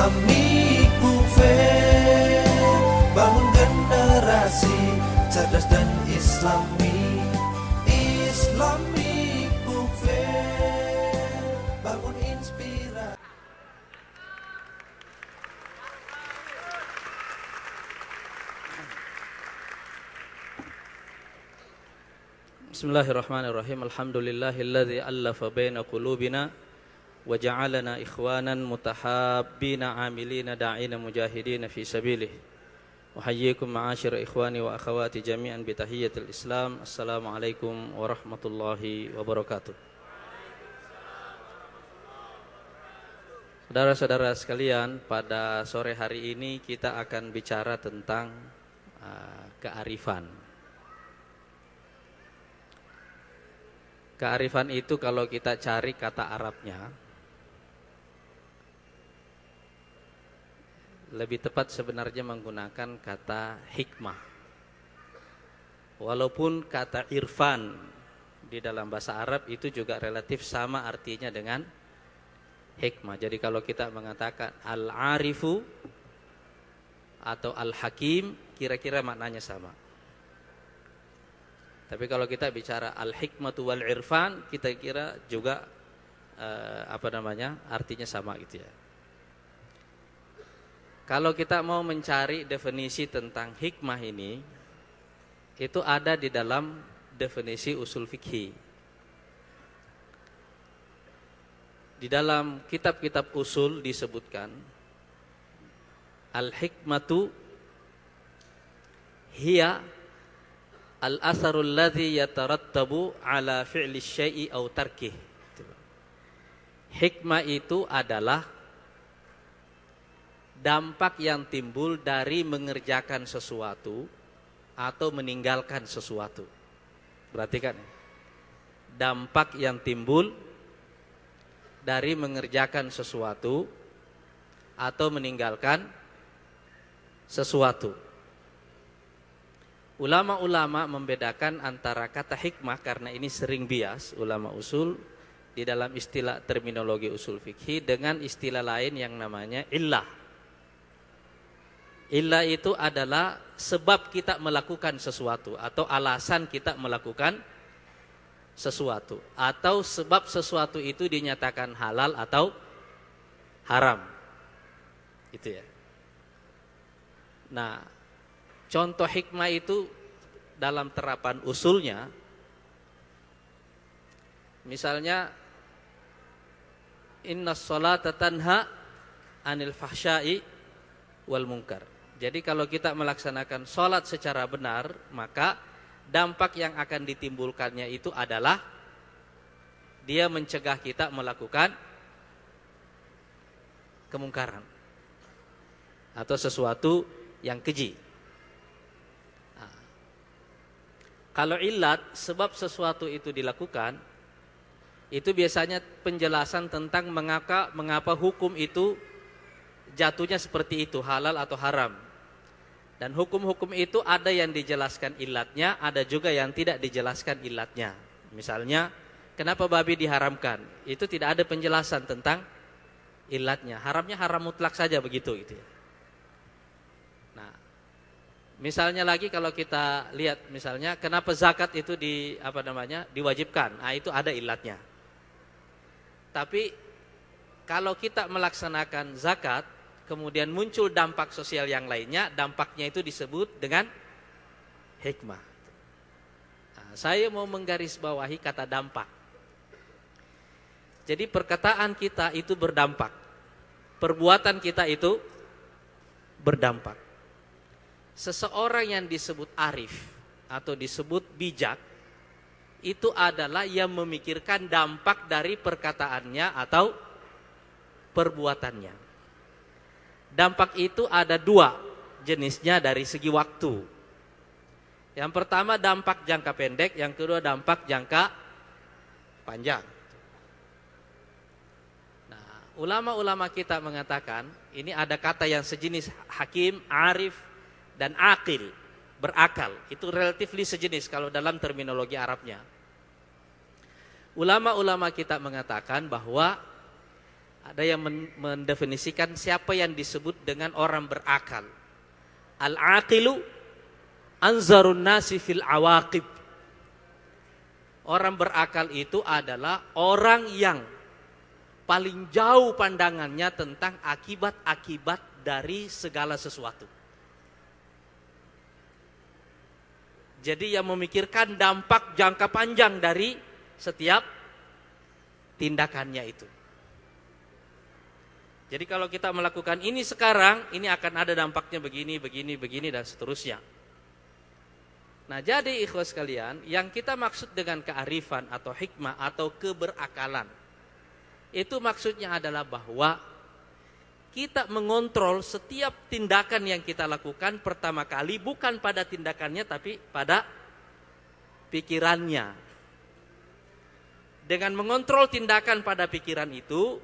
Islami fair Bangun generasi cerdas dan islami Islami fair Bangun inspirasi Bismillahirrahmanirrahim. Alhamdulillahilladzi allafa baina qulubina ja'alana ikhwanan mutahabbina amilina da'ina mujahidina fi sabilih. Uhayyikum ma'asyir ikhwani wa akhawati jami'an bi tahiyyatil Islam. Assalamualaikum warahmatullahi wabarakatuh. Saudara-saudara sekalian, pada sore hari ini kita akan bicara tentang uh, kearifan. Kearifan itu kalau kita cari kata Arabnya Lebih tepat sebenarnya menggunakan kata hikmah Walaupun kata irfan di dalam bahasa Arab itu juga relatif sama artinya dengan hikmah Jadi kalau kita mengatakan al-arifu atau al-hakim kira-kira maknanya sama tapi kalau kita bicara al-hikmatu wal irfan, kita kira juga uh, apa namanya? artinya sama gitu ya. Kalau kita mau mencari definisi tentang hikmah ini, itu ada di dalam definisi usul fikih. Di dalam kitab-kitab usul disebutkan al-hikmatu hiya al-asarul ladzi yatarattabu ala fi'li syai'i aw tarkih. Hikmah itu adalah dampak yang timbul dari mengerjakan sesuatu atau meninggalkan sesuatu. Perhatikan Dampak yang timbul dari mengerjakan sesuatu atau meninggalkan sesuatu. Ulama-ulama membedakan antara kata hikmah karena ini sering bias ulama usul di dalam istilah terminologi usul fikih dengan istilah lain yang namanya illah. Illah itu adalah sebab kita melakukan sesuatu atau alasan kita melakukan sesuatu atau sebab sesuatu itu dinyatakan halal atau haram. Itu ya. Nah, Contoh hikmah itu dalam terapan usulnya misalnya inna sholata tanha anil fahsyai wal munkar. Jadi kalau kita melaksanakan sholat secara benar, maka dampak yang akan ditimbulkannya itu adalah dia mencegah kita melakukan kemungkaran atau sesuatu yang keji. Kalau ilat sebab sesuatu itu dilakukan itu biasanya penjelasan tentang mengapa mengapa hukum itu jatuhnya seperti itu halal atau haram. Dan hukum-hukum itu ada yang dijelaskan ilatnya, ada juga yang tidak dijelaskan ilatnya. Misalnya, kenapa babi diharamkan? Itu tidak ada penjelasan tentang ilatnya. Haramnya haram mutlak saja begitu gitu ya. Misalnya lagi kalau kita lihat misalnya kenapa zakat itu di apa namanya diwajibkan, nah itu ada ilatnya. Tapi kalau kita melaksanakan zakat, kemudian muncul dampak sosial yang lainnya, dampaknya itu disebut dengan hikmah. Nah, saya mau menggarisbawahi kata dampak. Jadi perkataan kita itu berdampak, perbuatan kita itu berdampak seseorang yang disebut arif atau disebut bijak itu adalah yang memikirkan dampak dari perkataannya atau perbuatannya. Dampak itu ada dua jenisnya dari segi waktu. Yang pertama dampak jangka pendek, yang kedua dampak jangka panjang. Nah, ulama-ulama kita mengatakan ini ada kata yang sejenis hakim, arif, dan akil, berakal. Itu relatifly sejenis kalau dalam terminologi Arabnya. Ulama-ulama kita mengatakan bahwa Ada yang men- mendefinisikan siapa yang disebut dengan orang berakal. Al-aqilu anzarun nasi fil awaqib. Orang berakal itu adalah orang yang paling jauh pandangannya tentang akibat-akibat dari segala sesuatu. Jadi yang memikirkan dampak jangka panjang dari setiap tindakannya itu. Jadi kalau kita melakukan ini sekarang, ini akan ada dampaknya begini, begini, begini dan seterusnya. Nah, jadi ikhwas sekalian, yang kita maksud dengan kearifan atau hikmah atau keberakalan itu maksudnya adalah bahwa kita mengontrol setiap tindakan yang kita lakukan pertama kali bukan pada tindakannya tapi pada pikirannya. Dengan mengontrol tindakan pada pikiran itu,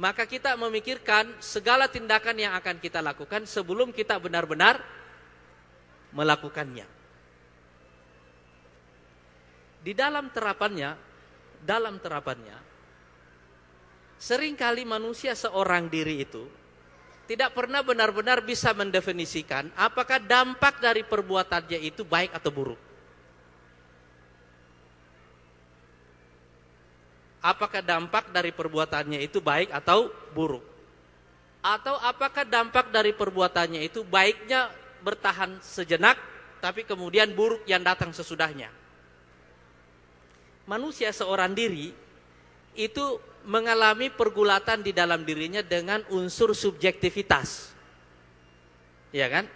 maka kita memikirkan segala tindakan yang akan kita lakukan sebelum kita benar-benar melakukannya. Di dalam terapannya, dalam terapannya, sering kali manusia seorang diri itu tidak pernah benar-benar bisa mendefinisikan apakah dampak dari perbuatannya itu baik atau buruk. Apakah dampak dari perbuatannya itu baik atau buruk. Atau apakah dampak dari perbuatannya itu baiknya bertahan sejenak, tapi kemudian buruk yang datang sesudahnya. Manusia seorang diri itu mengalami pergulatan di dalam dirinya dengan unsur subjektivitas. Ya kan?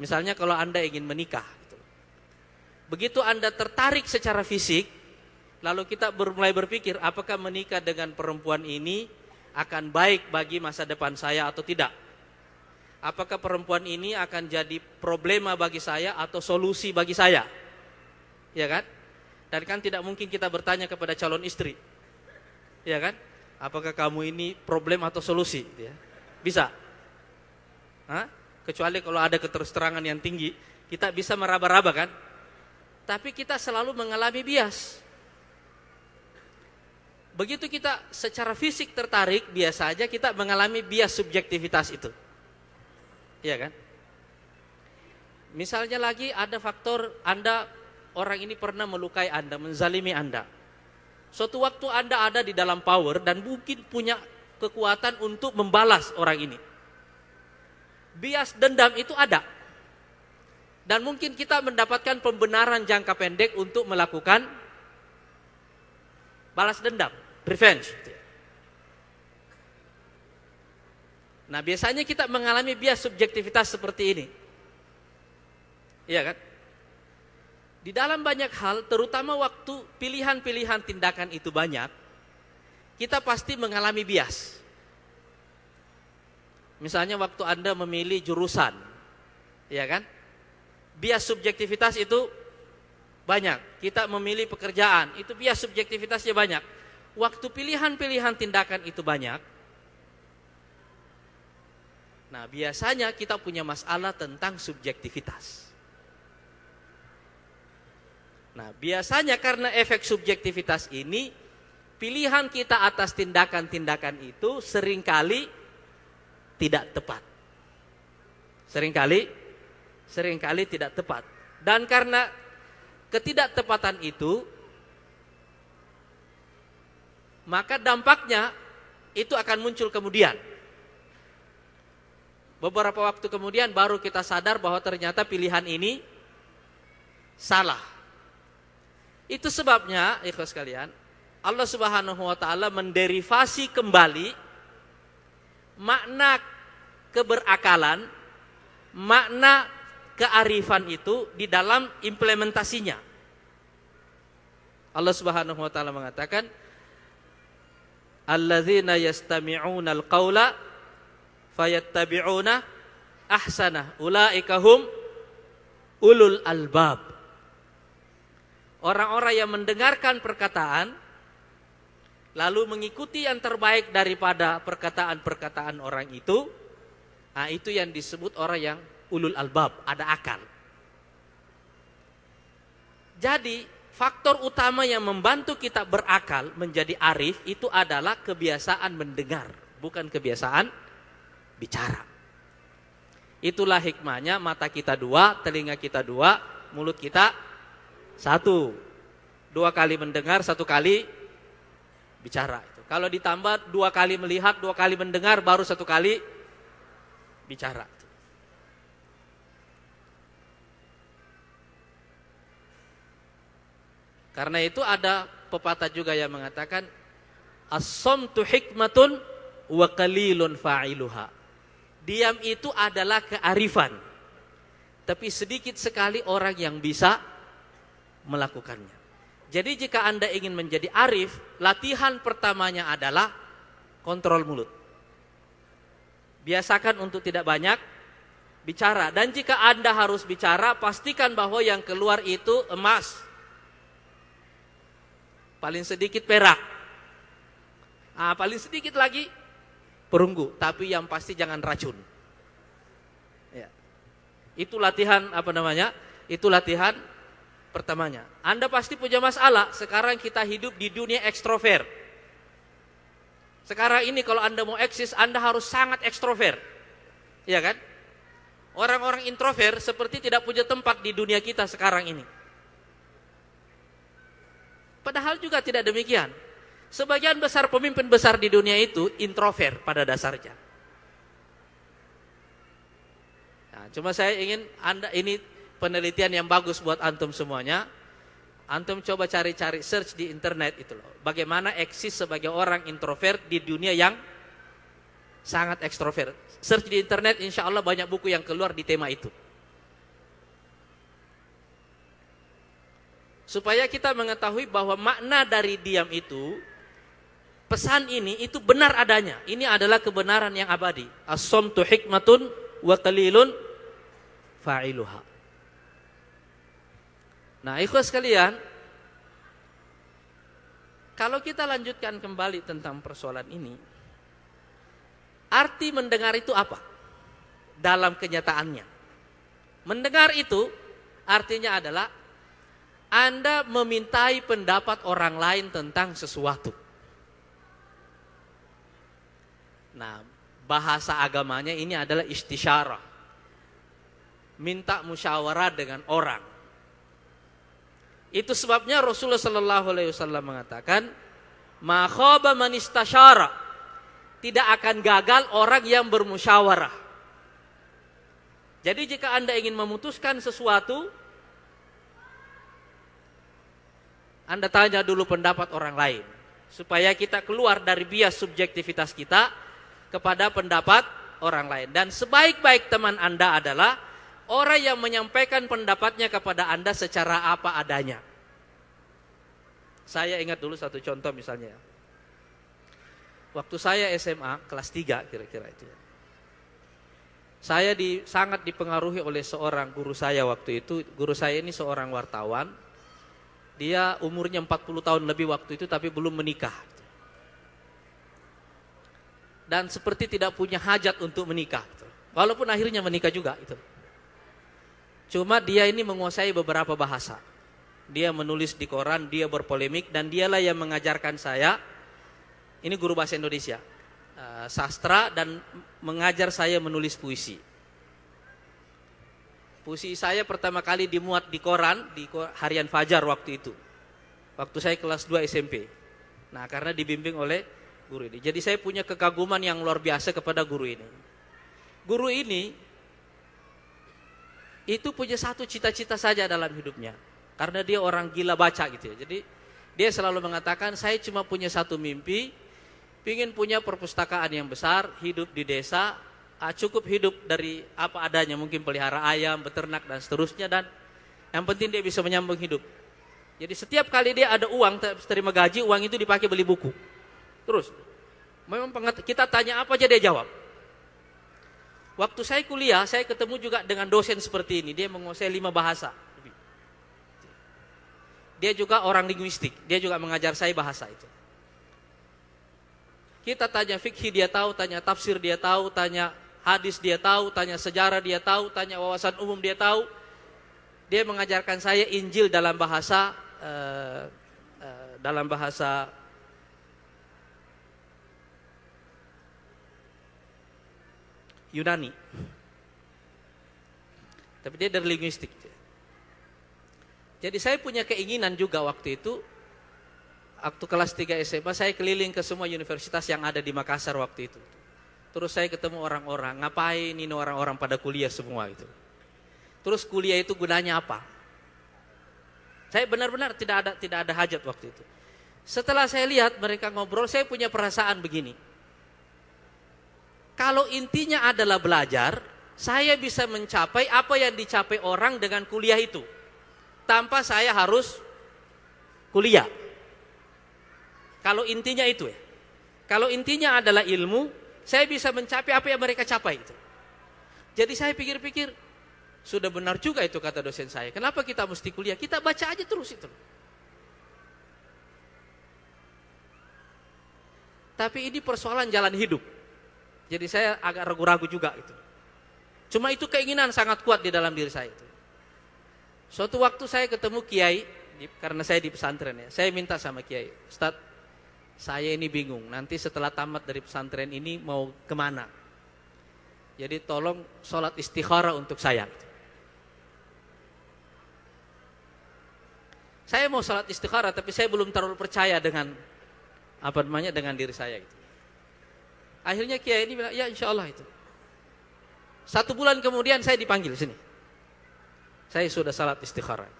Misalnya kalau Anda ingin menikah. gitu. Begitu Anda tertarik secara fisik, Lalu kita mulai berpikir apakah menikah dengan perempuan ini akan baik bagi masa depan saya atau tidak. Apakah perempuan ini akan jadi problema bagi saya atau solusi bagi saya. Ya kan? Dan kan tidak mungkin kita bertanya kepada calon istri. Ya kan? Apakah kamu ini problem atau solusi? Ya. Bisa. Hah? Kecuali kalau ada keterus-terangan yang tinggi, kita bisa meraba-raba kan? Tapi kita selalu mengalami bias. Begitu kita secara fisik tertarik, biasa aja kita mengalami bias subjektivitas itu. Iya kan? Misalnya lagi ada faktor Anda, orang ini pernah melukai Anda, menzalimi Anda. Suatu waktu Anda ada di dalam power dan mungkin punya kekuatan untuk membalas orang ini. Bias dendam itu ada. Dan mungkin kita mendapatkan pembenaran jangka pendek untuk melakukan balas dendam, revenge. Nah, biasanya kita mengalami bias subjektivitas seperti ini. Iya kan? Di dalam banyak hal, terutama waktu pilihan-pilihan tindakan itu banyak, kita pasti mengalami bias. Misalnya waktu Anda memilih jurusan, ya kan? Bias subjektivitas itu banyak. Kita memilih pekerjaan, itu bias subjektivitasnya banyak. Waktu pilihan-pilihan tindakan itu banyak. Nah, biasanya kita punya masalah tentang subjektivitas. Nah, biasanya karena efek subjektivitas ini, pilihan kita atas tindakan-tindakan itu sering kali tidak tepat. Seringkali, sering kali tidak tepat. Dan karena ketidaktepatan itu, maka dampaknya itu akan muncul kemudian. Beberapa waktu kemudian baru kita sadar bahwa ternyata pilihan ini salah. Itu sebabnya, ikhlas sekalian, Allah Subhanahu wa taala menderivasi kembali makna keberakalan, makna kearifan itu di dalam implementasinya. Allah Subhanahu wa taala mengatakan alladzina yastami'una al-qaula fayattabi'una ahsana ulaika hum ulul albab. Orang-orang yang mendengarkan perkataan lalu mengikuti yang terbaik daripada perkataan-perkataan orang itu, nah itu yang disebut orang yang ulul albab, ada akal. Jadi faktor utama yang membantu kita berakal menjadi arif itu adalah kebiasaan mendengar, bukan kebiasaan bicara. Itulah hikmahnya mata kita dua, telinga kita dua, mulut kita satu. Dua kali mendengar, satu kali bicara. Kalau ditambah dua kali melihat, dua kali mendengar, baru satu kali bicara. Karena itu ada pepatah juga yang mengatakan as-samtu hikmatun wa qalilun fa'iluha. Diam itu adalah kearifan. Tapi sedikit sekali orang yang bisa melakukannya. Jadi jika Anda ingin menjadi arif, latihan pertamanya adalah kontrol mulut. Biasakan untuk tidak banyak bicara. Dan jika Anda harus bicara, pastikan bahwa yang keluar itu emas. Paling sedikit perak. Ah, paling sedikit lagi perunggu, tapi yang pasti jangan racun. Ya. Itu latihan apa namanya? Itu latihan pertamanya. Anda pasti punya masalah. Sekarang kita hidup di dunia ekstrovert. Sekarang ini kalau Anda mau eksis, Anda harus sangat ekstrovert. Iya kan? Orang-orang introvert seperti tidak punya tempat di dunia kita sekarang ini. Padahal juga tidak demikian. Sebagian besar pemimpin besar di dunia itu introvert pada dasarnya. Nah, cuma saya ingin Anda ini penelitian yang bagus buat antum semuanya. Antum coba cari-cari search di internet itu loh. Bagaimana eksis sebagai orang introvert di dunia yang sangat ekstrovert. Search di internet insya Allah banyak buku yang keluar di tema itu. Supaya kita mengetahui bahwa makna dari diam itu pesan ini itu benar adanya. Ini adalah kebenaran yang abadi. As-samtu hikmatun wa qalilun fa'iluha. Nah, ikhwas sekalian, kalau kita lanjutkan kembali tentang persoalan ini, arti mendengar itu apa? Dalam kenyataannya. Mendengar itu artinya adalah Anda memintai pendapat orang lain tentang sesuatu. Nah, bahasa agamanya ini adalah istisyarah. Minta musyawarah dengan orang. Itu sebabnya Rasulullah Sallallahu Alaihi Wasallam mengatakan, "Makhoba manistasyara." Tidak akan gagal orang yang bermusyawarah. Jadi jika anda ingin memutuskan sesuatu, anda tanya dulu pendapat orang lain, supaya kita keluar dari bias subjektivitas kita kepada pendapat orang lain. Dan sebaik-baik teman anda adalah orang yang menyampaikan pendapatnya kepada Anda secara apa adanya. Saya ingat dulu satu contoh misalnya. Waktu saya SMA kelas 3 kira-kira itu. Saya di, sangat dipengaruhi oleh seorang guru saya waktu itu. Guru saya ini seorang wartawan. Dia umurnya 40 tahun lebih waktu itu tapi belum menikah. Dan seperti tidak punya hajat untuk menikah. Walaupun akhirnya menikah juga itu. Cuma dia ini menguasai beberapa bahasa. Dia menulis di koran, dia berpolemik dan dialah yang mengajarkan saya. Ini guru bahasa Indonesia, uh, sastra dan mengajar saya menulis puisi. Puisi saya pertama kali dimuat di koran di harian Fajar waktu itu. Waktu saya kelas 2 SMP. Nah, karena dibimbing oleh guru ini. Jadi saya punya kekaguman yang luar biasa kepada guru ini. Guru ini itu punya satu cita-cita saja dalam hidupnya. Karena dia orang gila baca gitu ya. Jadi dia selalu mengatakan saya cuma punya satu mimpi, ingin punya perpustakaan yang besar, hidup di desa, cukup hidup dari apa adanya, mungkin pelihara ayam, beternak dan seterusnya dan yang penting dia bisa menyambung hidup. Jadi setiap kali dia ada uang terima gaji, uang itu dipakai beli buku. Terus, memang kita tanya apa aja dia jawab. Waktu saya kuliah, saya ketemu juga dengan dosen seperti ini. Dia menguasai lima bahasa. Dia juga orang linguistik. Dia juga mengajar saya bahasa itu. Kita tanya fikih dia tahu, tanya tafsir dia tahu, tanya hadis dia tahu, tanya sejarah dia tahu, tanya wawasan umum dia tahu. Dia mengajarkan saya Injil dalam bahasa uh, uh, dalam bahasa Yunani. Tapi dia dari linguistik. Jadi saya punya keinginan juga waktu itu waktu kelas 3 SMA saya keliling ke semua universitas yang ada di Makassar waktu itu. Terus saya ketemu orang-orang, ngapain ini orang-orang pada kuliah semua itu. Terus kuliah itu gunanya apa? Saya benar-benar tidak ada tidak ada hajat waktu itu. Setelah saya lihat mereka ngobrol, saya punya perasaan begini. Kalau intinya adalah belajar, saya bisa mencapai apa yang dicapai orang dengan kuliah itu. Tanpa saya harus kuliah. Kalau intinya itu ya. Kalau intinya adalah ilmu, saya bisa mencapai apa yang mereka capai itu. Jadi saya pikir-pikir, sudah benar juga itu kata dosen saya. Kenapa kita mesti kuliah? Kita baca aja terus itu. Tapi ini persoalan jalan hidup. Jadi saya agak ragu-ragu juga itu. Cuma itu keinginan sangat kuat di dalam diri saya itu. Suatu waktu saya ketemu kiai karena saya di pesantren ya. Saya minta sama kiai, Ustaz, saya ini bingung, nanti setelah tamat dari pesantren ini mau ke mana? Jadi tolong sholat istikhara untuk saya. Saya mau sholat istikhara, tapi saya belum terlalu percaya dengan apa namanya dengan diri saya. Gitu. Akhirnya kiai ini bilang, ya insya Allah itu. Satu bulan kemudian saya dipanggil sini. Saya sudah salat istikhara.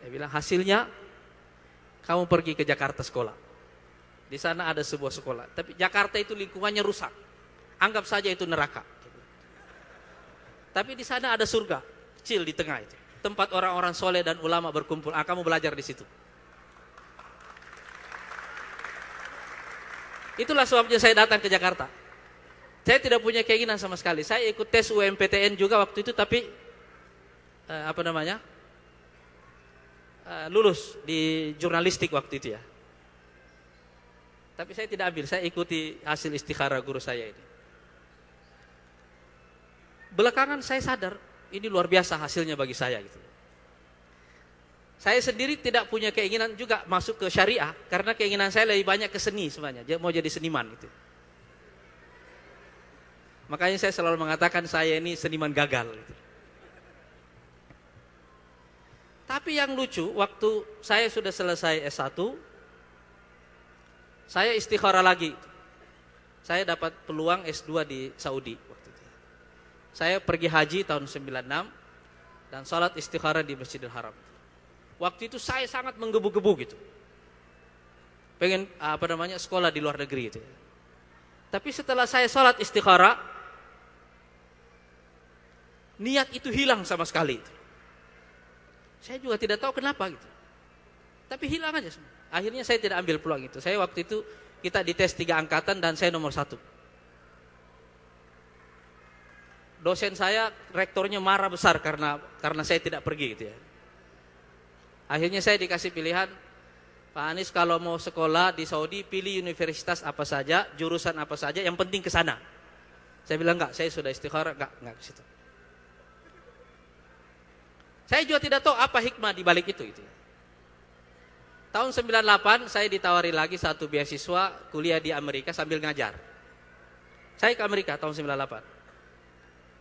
Dia bilang hasilnya kamu pergi ke Jakarta sekolah. Di sana ada sebuah sekolah. Tapi Jakarta itu lingkungannya rusak. Anggap saja itu neraka. Tapi di sana ada surga kecil di tengah itu. Tempat orang-orang soleh dan ulama berkumpul. Ah, kamu belajar di situ. Itulah sebabnya saya datang ke Jakarta. Saya tidak punya keinginan sama sekali. Saya ikut tes UMPTN juga waktu itu, tapi eh, apa namanya? Uh, lulus di jurnalistik waktu itu ya. Tapi saya tidak ambil, saya ikuti hasil istikhara guru saya ini. Belakangan saya sadar, ini luar biasa hasilnya bagi saya gitu. Saya sendiri tidak punya keinginan juga masuk ke syariah karena keinginan saya lebih banyak ke seni sebenarnya. Dia mau jadi seniman itu. Makanya saya selalu mengatakan saya ini seniman gagal gitu. Tapi yang lucu, waktu saya sudah selesai S1, saya istikharah lagi. Saya dapat peluang S2 di Saudi waktu itu. Saya pergi haji tahun 96 dan sholat istikharah di Masjidil Haram. Waktu itu saya sangat menggebu-gebu gitu. Pengen apa namanya sekolah di luar negeri itu. Tapi setelah saya sholat istikharah, niat itu hilang sama sekali. Itu. Saya juga tidak tahu kenapa gitu. Tapi hilang aja semua. Akhirnya saya tidak ambil peluang itu. Saya waktu itu kita dites tiga angkatan dan saya nomor satu. Dosen saya, rektornya marah besar karena karena saya tidak pergi gitu ya. Akhirnya saya dikasih pilihan, Pak Anies kalau mau sekolah di Saudi pilih universitas apa saja, jurusan apa saja, yang penting ke sana. Saya bilang enggak, saya sudah istikharah, enggak, enggak ke situ. Saya juga tidak tahu apa hikmah di balik itu itu. Tahun 98 saya ditawari lagi satu beasiswa kuliah di Amerika sambil ngajar. Saya ke Amerika tahun 98.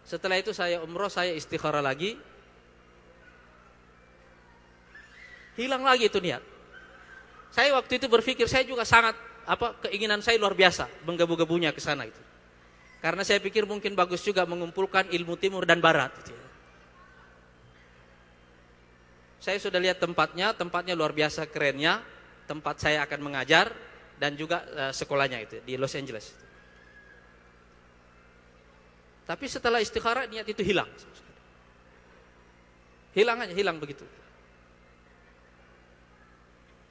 Setelah itu saya umroh, saya istikharah lagi. Hilang lagi itu niat. Saya waktu itu berpikir saya juga sangat apa keinginan saya luar biasa menggebu-gebunya ke sana itu. Karena saya pikir mungkin bagus juga mengumpulkan ilmu timur dan barat gitu ya. Saya sudah lihat tempatnya, tempatnya luar biasa kerennya. Tempat saya akan mengajar dan juga uh, sekolahnya itu di Los Angeles. Tapi setelah istikharah niat itu hilang. Hilang aja, hilang begitu.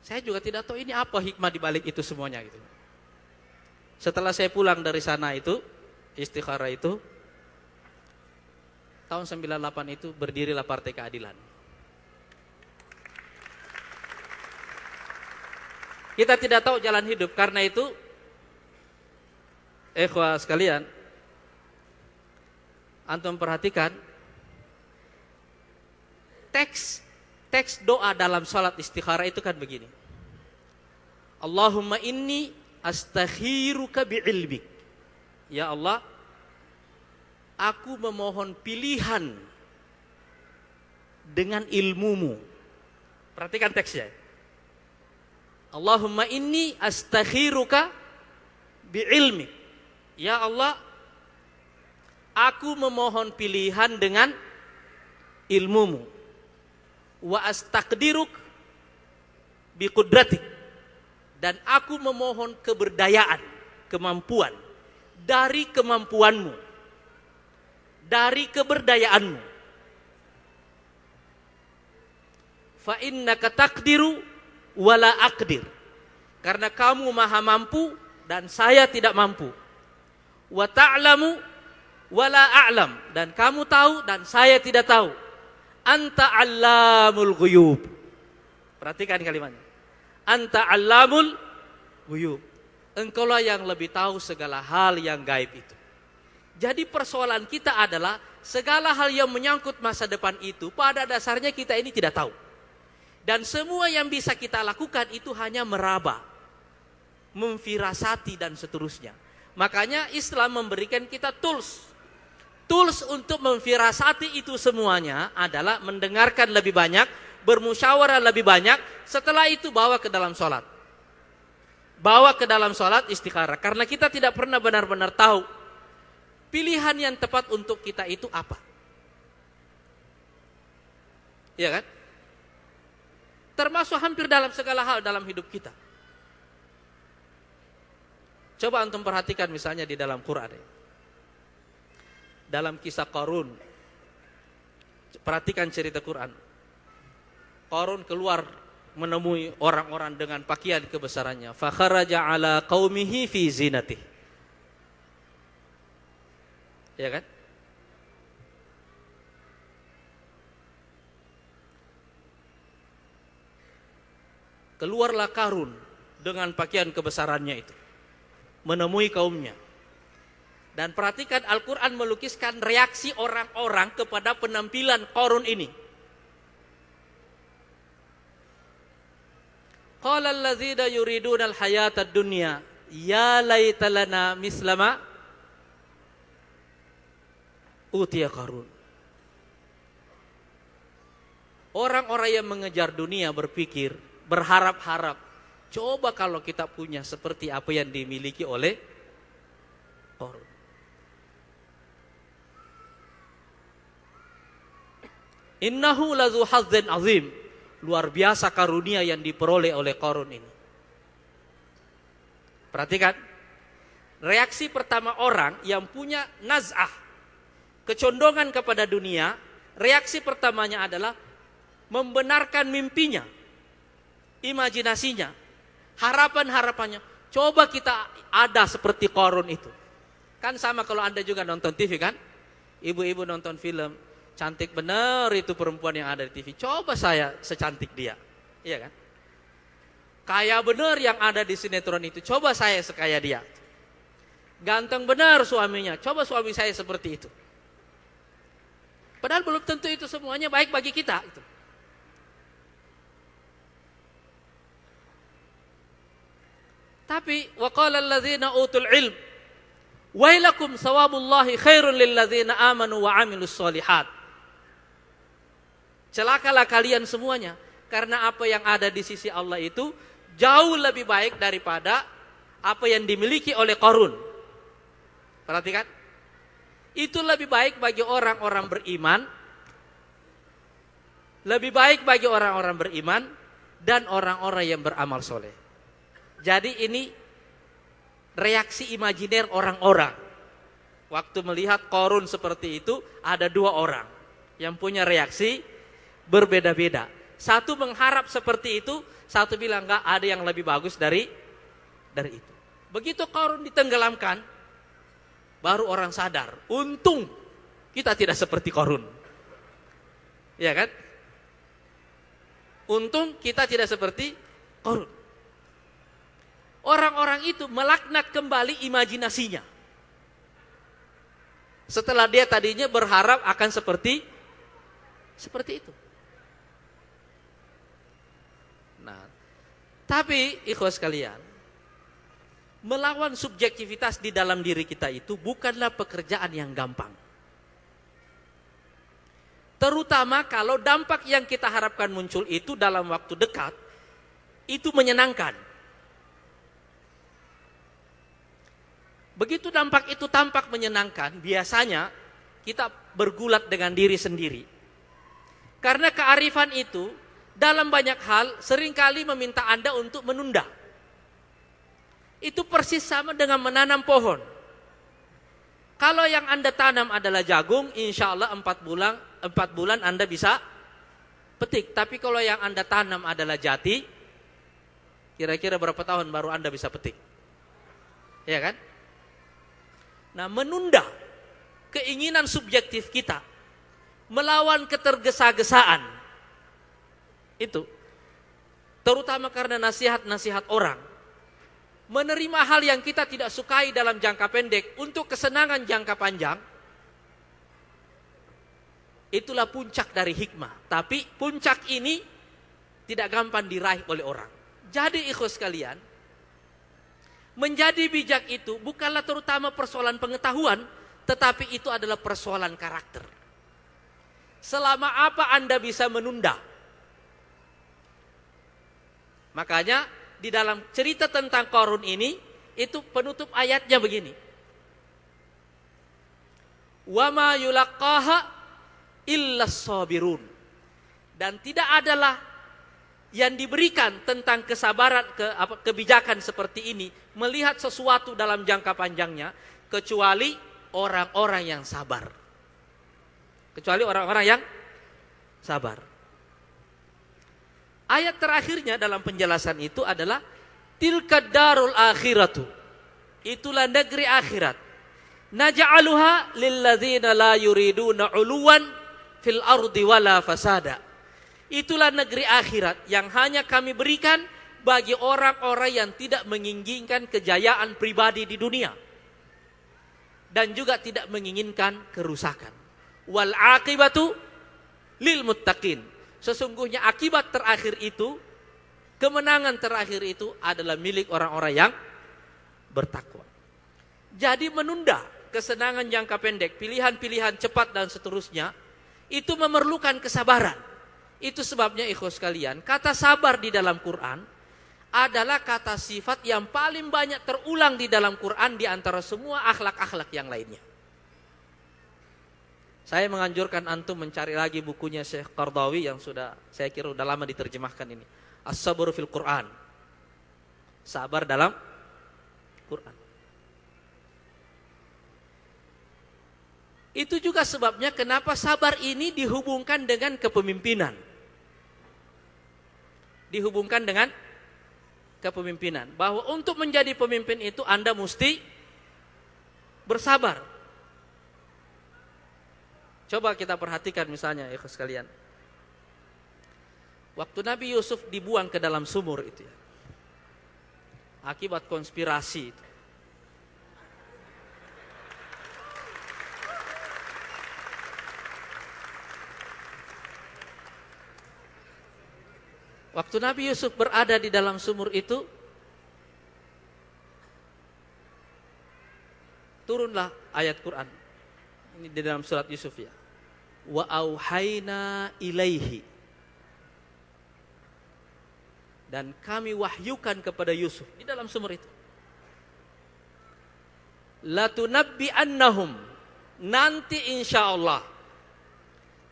Saya juga tidak tahu ini apa hikmah di balik itu semuanya gitu. Setelah saya pulang dari sana itu, istikharah itu, tahun 98 itu berdirilah Partai Keadilan. Kita tidak tahu jalan hidup karena itu ikhwah sekalian antum perhatikan teks teks doa dalam salat istikharah itu kan begini. Allahumma inni astakhiruka bi'ilmik. Ya Allah, aku memohon pilihan dengan ilmumu. Perhatikan teksnya. Allahumma inni astakhiruka bi'ilmik. Ya Allah, aku memohon pilihan dengan ilmumu. Wa astaqdiruk biqudratik. Dan aku memohon keberdayaan, kemampuan dari kemampuanmu. Dari keberdayaanmu. Fa taqdiru wala aqdir. Karena kamu maha mampu dan saya tidak mampu. Wa ta'lamu wala a'lam dan kamu tahu dan saya tidak tahu. Anta 'allamul ghuyub. Perhatikan kalimatnya. Anta 'allamul ghuyub. Engkaulah yang lebih tahu segala hal yang gaib itu. Jadi persoalan kita adalah segala hal yang menyangkut masa depan itu pada dasarnya kita ini tidak tahu. Dan semua yang bisa kita lakukan itu hanya meraba, memfirasati dan seterusnya. Makanya Islam memberikan kita tools. Tools untuk memfirasati itu semuanya adalah mendengarkan lebih banyak, bermusyawarah lebih banyak, setelah itu bawa ke dalam sholat. Bawa ke dalam sholat istikharah. Karena kita tidak pernah benar-benar tahu pilihan yang tepat untuk kita itu apa. Iya kan? Termasuk hampir dalam segala hal dalam hidup kita. Coba antum perhatikan misalnya di dalam Quran. Dalam kisah Qarun. Perhatikan cerita Quran. Qarun keluar menemui orang-orang dengan pakaian kebesarannya. Fakharaja ala qaumihi fi zinatih. Ya kan? Keluarlah Karun dengan pakaian kebesarannya itu. Menemui kaumnya. Dan perhatikan Al-Quran melukiskan reaksi orang-orang kepada penampilan Qarun ini. Qala dunya ya laita lana mislama utiya Qarun. Orang-orang yang mengejar dunia berpikir, berharap-harap, coba kalau kita punya seperti apa yang dimiliki oleh Qarun. Innahu lazu hazzin azim. Luar biasa karunia yang diperoleh oleh Qarun ini. Perhatikan. Reaksi pertama orang yang punya naz'ah. Kecondongan kepada dunia. Reaksi pertamanya adalah membenarkan mimpinya. Imajinasinya. Harapan-harapannya. Coba kita ada seperti Qarun itu. Kan sama kalau Anda juga nonton TV kan? Ibu-ibu nonton film cantik benar itu perempuan yang ada di TV. Coba saya secantik dia. Iya kan? Kaya benar yang ada di sinetron itu. Coba saya sekaya dia. Ganteng benar suaminya. Coba suami saya seperti itu. Padahal belum tentu itu semuanya baik bagi kita. Itu. Tapi waqala alladzina utul ilm wailakum sawabullahi khairun lilladzina amanu wa amilus solihat. Celakalah kalian semuanya karena apa yang ada di sisi Allah itu jauh lebih baik daripada apa yang dimiliki oleh Korun. Perhatikan. Itu lebih baik bagi orang-orang beriman. Lebih baik bagi orang-orang beriman dan orang-orang yang beramal soleh. Jadi ini reaksi imajiner orang-orang. Waktu melihat korun seperti itu ada dua orang yang punya reaksi berbeda-beda. Satu mengharap seperti itu, satu bilang enggak ada yang lebih bagus dari dari itu. Begitu korun ditenggelamkan, baru orang sadar, untung kita tidak seperti korun. Ya kan? Untung kita tidak seperti korun. Orang-orang itu melaknat kembali imajinasinya. Setelah dia tadinya berharap akan seperti seperti itu. Tapi ikhwas sekalian, melawan subjektivitas di dalam diri kita itu bukanlah pekerjaan yang gampang. Terutama kalau dampak yang kita harapkan muncul itu dalam waktu dekat, itu menyenangkan. Begitu dampak itu tampak menyenangkan, biasanya kita bergulat dengan diri sendiri. Karena kearifan itu dalam banyak hal sering kali meminta Anda untuk menunda. Itu persis sama dengan menanam pohon. Kalau yang Anda tanam adalah jagung, insya Allah 4 bulan, 4 bulan Anda bisa petik. Tapi kalau yang Anda tanam adalah jati, kira-kira berapa tahun baru Anda bisa petik? Ya kan? Nah, menunda keinginan subjektif kita melawan ketergesa-gesaan. Itu. Terutama karena nasihat-nasihat orang. Menerima hal yang kita tidak sukai dalam jangka pendek untuk kesenangan jangka panjang itulah puncak dari hikmah. Tapi puncak ini tidak gampang diraih oleh orang. Jadi ikhlas kalian Menjadi bijak itu bukanlah terutama persoalan pengetahuan, tetapi itu adalah persoalan karakter. Selama apa Anda bisa menunda? Makanya di dalam cerita tentang korun ini, itu penutup ayatnya begini. Wama yulaqaha illa sabirun. Dan tidak adalah yang diberikan tentang kesabaran ke apa, kebijakan seperti ini melihat sesuatu dalam jangka panjangnya kecuali orang-orang yang sabar. Kecuali orang-orang yang sabar. Ayat terakhirnya dalam penjelasan itu adalah tilka darul akhiratu. Itulah negeri akhirat. Naj'aluha lilladzina la yuriduna uluwan fil ardi wala fasada Itulah negeri akhirat yang hanya kami berikan bagi orang-orang yang tidak menginginkan kejayaan pribadi di dunia. Dan juga tidak menginginkan kerusakan. Wal akibatu lil muttaqin. Sesungguhnya akibat terakhir itu, kemenangan terakhir itu adalah milik orang-orang yang bertakwa. Jadi menunda kesenangan jangka pendek, pilihan-pilihan cepat dan seterusnya, itu memerlukan kesabaran itu sebabnya ikhwas kalian, kata sabar di dalam Quran adalah kata sifat yang paling banyak terulang di dalam Quran di antara semua akhlak-akhlak yang lainnya. Saya menganjurkan antum mencari lagi bukunya Syekh Qardawi yang sudah saya kira sudah lama diterjemahkan ini. As-sabr fil Quran. Sabar dalam Quran. Itu juga sebabnya kenapa sabar ini dihubungkan dengan kepemimpinan dihubungkan dengan kepemimpinan. Bahwa untuk menjadi pemimpin itu Anda mesti bersabar. Coba kita perhatikan misalnya ya sekalian. Waktu Nabi Yusuf dibuang ke dalam sumur itu ya. Akibat konspirasi itu. Waktu Nabi Yusuf berada di dalam sumur itu, turunlah ayat Quran. Ini di dalam surat Yusuf ya. Wa auhayna ilaihi. Dan kami wahyukan kepada Yusuf di dalam sumur itu. Latunabbi annahum. Nanti insya Allah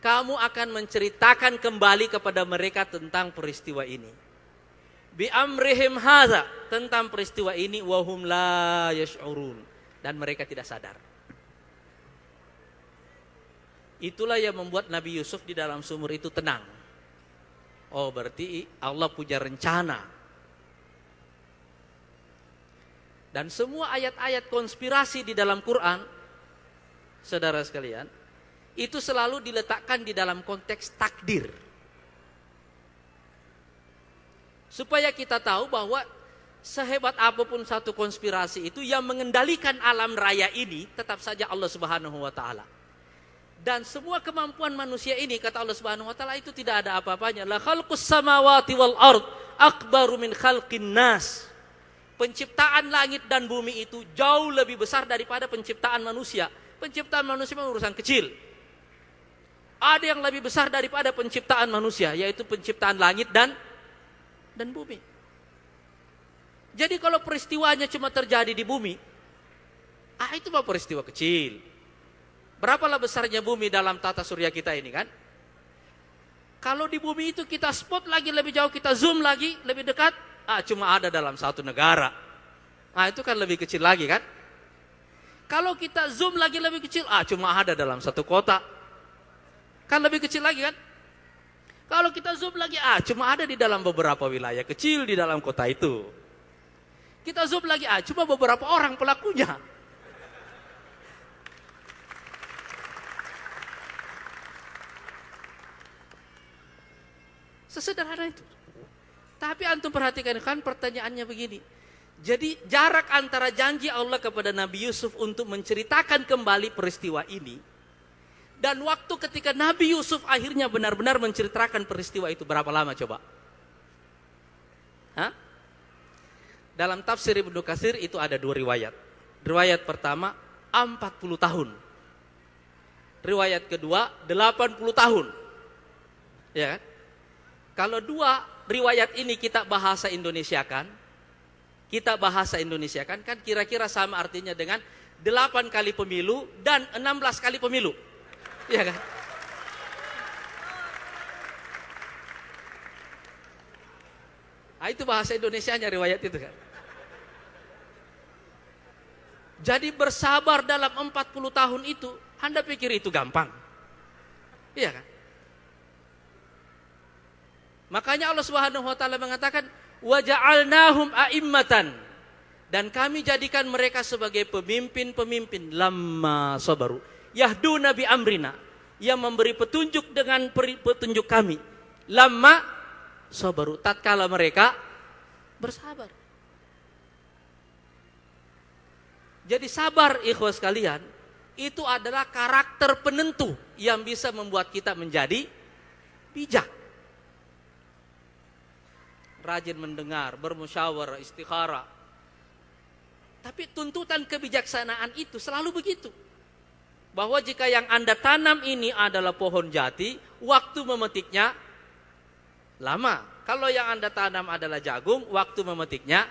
kamu akan menceritakan kembali kepada mereka tentang peristiwa ini. Bi amrihim hadza tentang peristiwa ini wahum la yash'urun dan mereka tidak sadar. Itulah yang membuat Nabi Yusuf di dalam sumur itu tenang. Oh, berarti Allah punya rencana. Dan semua ayat-ayat konspirasi di dalam Quran, saudara sekalian, itu selalu diletakkan di dalam konteks takdir. Supaya kita tahu bahwa sehebat apa pun satu konspirasi itu yang mengendalikan alam raya ini tetap saja Allah Subhanahu wa taala. Dan semua kemampuan manusia ini kata Allah Subhanahu wa taala itu tidak ada apa-apanya. La khalqus samawati wal ard akbaru min khalqin nas. Penciptaan langit dan bumi itu jauh lebih besar daripada penciptaan manusia. Penciptaan manusia urusan kecil. Ada yang lebih besar daripada penciptaan manusia, yaitu penciptaan langit dan dan bumi. Jadi kalau peristiwanya cuma terjadi di bumi, ah itu mah peristiwa kecil. Berapalah besarnya bumi dalam tata surya kita ini kan? Kalau di bumi itu kita spot lagi lebih jauh, kita zoom lagi lebih dekat, ah cuma ada dalam satu negara. Ah itu kan lebih kecil lagi kan? Kalau kita zoom lagi lebih kecil, ah cuma ada dalam satu kota. Kan lebih kecil lagi kan? Kalau kita zoom lagi, ah cuma ada di dalam beberapa wilayah kecil di dalam kota itu. Kita zoom lagi, ah cuma beberapa orang pelakunya. Sesederhana itu. Tapi antum perhatikan kan pertanyaannya begini. Jadi jarak antara janji Allah kepada Nabi Yusuf untuk menceritakan kembali peristiwa ini dan waktu ketika Nabi Yusuf akhirnya benar-benar menceritakan peristiwa itu berapa lama coba? Hah? Dalam tafsir Ibnu Katsir itu ada dua riwayat. Riwayat pertama 40 tahun. Riwayat kedua 80 tahun. Ya kan? Kalau dua riwayat ini kita bahasa Indonesia kan, kita bahasa Indonesia kan, kan kira-kira sama artinya dengan 8 kali pemilu dan 16 kali pemilu. Iya kan? Nah, itu bahasa Indonesia-nya riwayat itu kan. Jadi bersabar dalam 40 tahun itu, Anda pikir itu gampang? Iya kan? Makanya Allah Subhanahu wa taala mengatakan wa ja'alnahum a'immatan dan kami jadikan mereka sebagai pemimpin-pemimpin lama sabaru yahduna bi amrina. Yang memberi petunjuk dengan petunjuk kami. Lama sabaru. Tatkala mereka bersabar. Jadi sabar ikhwas kalian itu adalah karakter penentu yang bisa membuat kita menjadi bijak. Rajin mendengar, bermusyawarah, istikharah. Tapi tuntutan kebijaksanaan itu selalu begitu. Bahwa jika yang Anda tanam ini adalah pohon jati, waktu memetiknya lama. Kalau yang Anda tanam adalah jagung, waktu memetiknya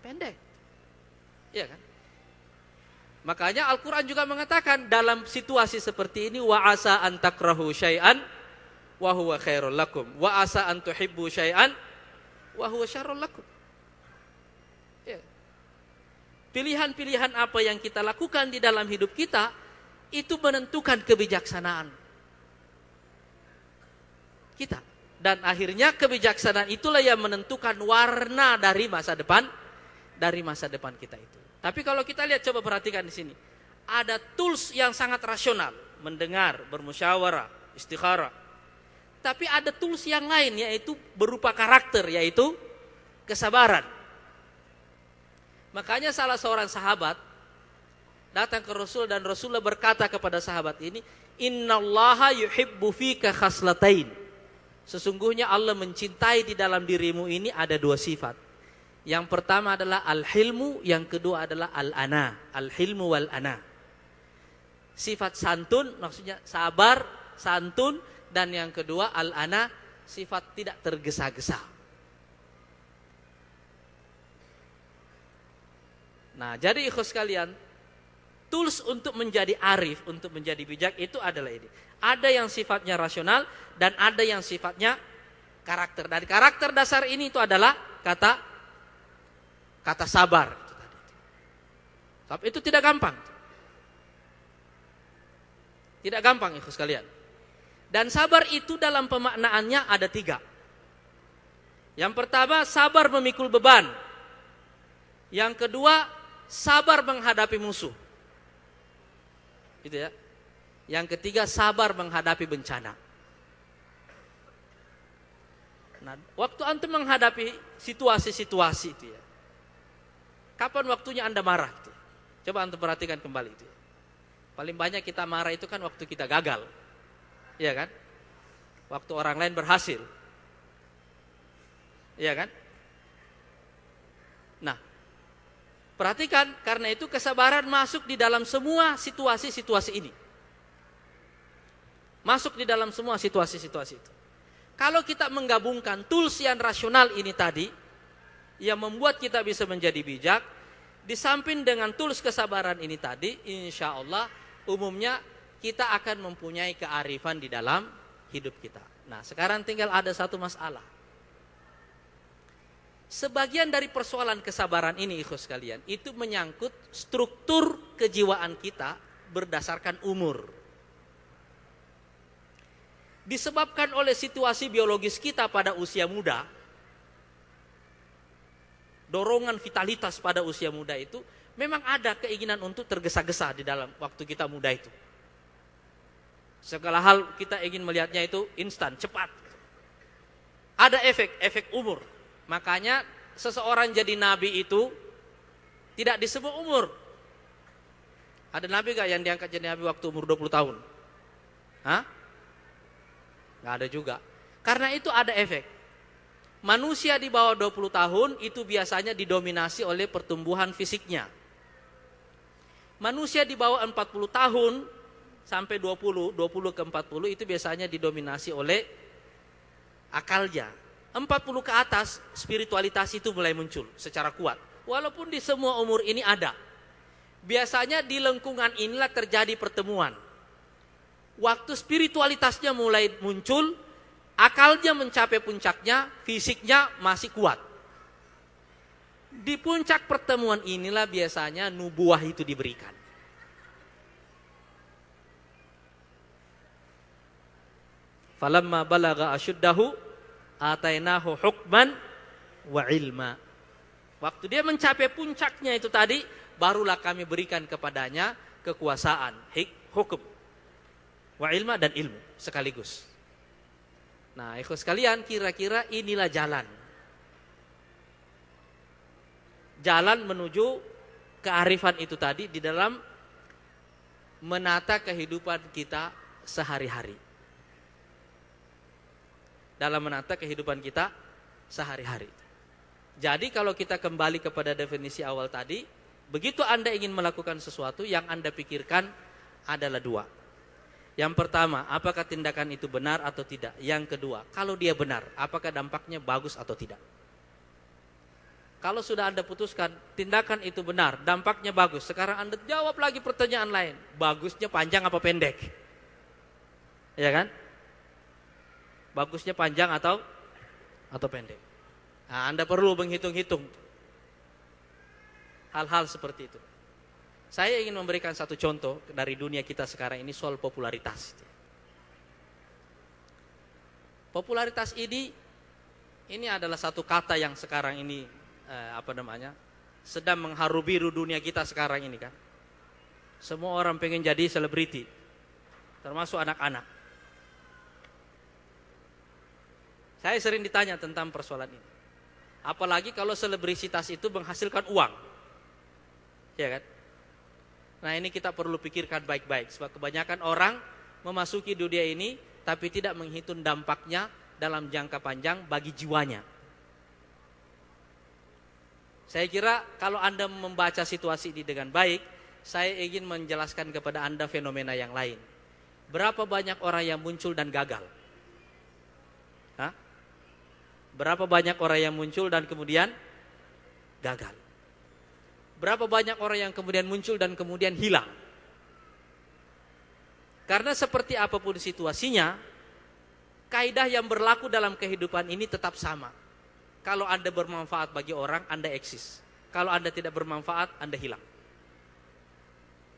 pendek. Iya kan? Makanya Al-Quran juga mengatakan dalam situasi seperti ini wa asa an takrahu syai'an wa khairul lakum wa asa an tuhibbu syai'an wa huwa lakum. Ya. Pilihan-pilihan apa yang kita lakukan di dalam hidup kita itu menentukan kebijaksanaan kita. Dan akhirnya kebijaksanaan itulah yang menentukan warna dari masa depan dari masa depan kita itu. Tapi kalau kita lihat coba perhatikan di sini. Ada tools yang sangat rasional, mendengar, bermusyawarah, istikharah, tapi ada tools yang lain yaitu berupa karakter yaitu kesabaran. Makanya salah seorang sahabat datang ke Rasul dan Rasulullah berkata kepada sahabat ini, "Innallaha yuhibbu fika khaslatain." Sesungguhnya Allah mencintai di dalam dirimu ini ada dua sifat. Yang pertama adalah al-hilmu, yang kedua adalah al-ana, al-hilmu wal ana. Sifat santun maksudnya sabar, santun dan yang kedua al-ana sifat tidak tergesa-gesa. Nah, jadi ikhlas kalian, tools untuk menjadi arif, untuk menjadi bijak itu adalah ini. Ada yang sifatnya rasional dan ada yang sifatnya karakter. Dari karakter dasar ini itu adalah kata kata sabar. Tapi itu tidak gampang. Tidak gampang ikhlas kalian. Dan sabar itu dalam pemaknaannya ada tiga. Yang pertama, sabar memikul beban. Yang kedua, sabar menghadapi musuh. Gitu ya. Yang ketiga, sabar menghadapi bencana. Nah, waktu antum menghadapi situasi-situasi itu ya. Kapan waktunya Anda marah? Gitu. Coba antum perhatikan kembali itu. Paling banyak kita marah itu kan waktu kita gagal. Iya kan? Waktu orang lain berhasil. Iya kan? Nah, perhatikan karena itu kesabaran masuk di dalam semua situasi-situasi ini. Masuk di dalam semua situasi-situasi itu. Kalau kita menggabungkan tools yang rasional ini tadi, yang membuat kita bisa menjadi bijak, di samping dengan tools kesabaran ini tadi, insya Allah umumnya kita akan mempunyai kearifan di dalam hidup kita. Nah sekarang tinggal ada satu masalah. Sebagian dari persoalan kesabaran ini ikhus kalian, itu menyangkut struktur kejiwaan kita berdasarkan umur. Disebabkan oleh situasi biologis kita pada usia muda, dorongan vitalitas pada usia muda itu memang ada keinginan untuk tergesa-gesa di dalam waktu kita muda itu. Segala hal kita ingin melihatnya itu instan, cepat. Ada efek, efek umur. Makanya seseorang jadi nabi itu tidak disebut umur. Ada nabi gak yang diangkat jadi nabi waktu umur 20 tahun? Hah? Gak ada juga. Karena itu ada efek. Manusia di bawah 20 tahun itu biasanya didominasi oleh pertumbuhan fisiknya. Manusia di bawah 40 tahun sampai 20, 20 ke 40 itu biasanya didominasi oleh akalnya. 40 ke atas spiritualitas itu mulai muncul secara kuat. Walaupun di semua umur ini ada. Biasanya di lengkungan inilah terjadi pertemuan. Waktu spiritualitasnya mulai muncul, akalnya mencapai puncaknya, fisiknya masih kuat. Di puncak pertemuan inilah biasanya nubuah itu diberikan. Falamma balaga asyuddahu atainahu hukman wa ilma. Waktu dia mencapai puncaknya itu tadi, barulah kami berikan kepadanya kekuasaan, hik, hukum, wa ilma dan ilmu sekaligus. Nah, ikhwas sekalian, kira-kira inilah jalan. Jalan menuju kearifan itu tadi di dalam menata kehidupan kita sehari-hari. Dalam menata kehidupan kita sehari-hari. Jadi kalau kita kembali kepada definisi awal tadi, begitu Anda ingin melakukan sesuatu yang Anda pikirkan adalah dua. Yang pertama, apakah tindakan itu benar atau tidak? Yang kedua, kalau dia benar, apakah dampaknya bagus atau tidak? Kalau sudah Anda putuskan tindakan itu benar, dampaknya bagus. Sekarang Anda jawab lagi pertanyaan lain. Bagusnya panjang apa pendek? Ya kan? Bagusnya panjang atau atau pendek? Nah, anda perlu menghitung-hitung hal-hal seperti itu. Saya ingin memberikan satu contoh dari dunia kita sekarang ini soal popularitas. Popularitas ini ini adalah satu kata yang sekarang ini eh, apa namanya sedang mengharu biru dunia kita sekarang ini kan. Semua orang pengen jadi selebriti, termasuk anak-anak. Saya sering ditanya tentang persoalan ini. Apalagi kalau selebrisitas itu menghasilkan uang. Ya kan? Nah ini kita perlu pikirkan baik-baik. Sebab kebanyakan orang memasuki dunia ini tapi tidak menghitung dampaknya dalam jangka panjang bagi jiwanya. Saya kira kalau Anda membaca situasi ini dengan baik, saya ingin menjelaskan kepada Anda fenomena yang lain. Berapa banyak orang yang muncul dan gagal? Hah? Berapa banyak orang yang muncul dan kemudian gagal? Berapa banyak orang yang kemudian muncul dan kemudian hilang? Karena seperti apa pun situasinya, kaidah yang berlaku dalam kehidupan ini tetap sama. Kalau Anda bermanfaat bagi orang, Anda eksis. Kalau Anda tidak bermanfaat, Anda hilang.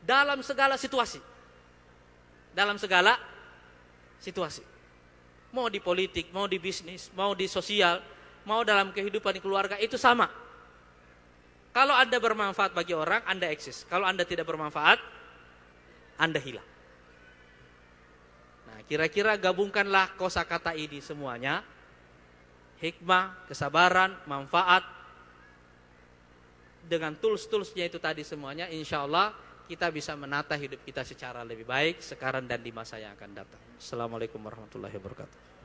Dalam segala situasi. Dalam segala situasi. Mau di politik, mau di bisnis, mau di sosial, mau dalam kehidupan keluarga, itu sama kalau Anda bermanfaat bagi orang, Anda eksis. Kalau Anda tidak bermanfaat, Anda hilang. Nah, kira-kira gabungkanlah kosakata ini semuanya. Hikmah, kesabaran, manfaat dengan tools-toolsnya itu tadi semuanya, insya Allah kita bisa menata hidup kita secara lebih baik sekarang dan di masa yang akan datang. Assalamualaikum warahmatullahi wabarakatuh.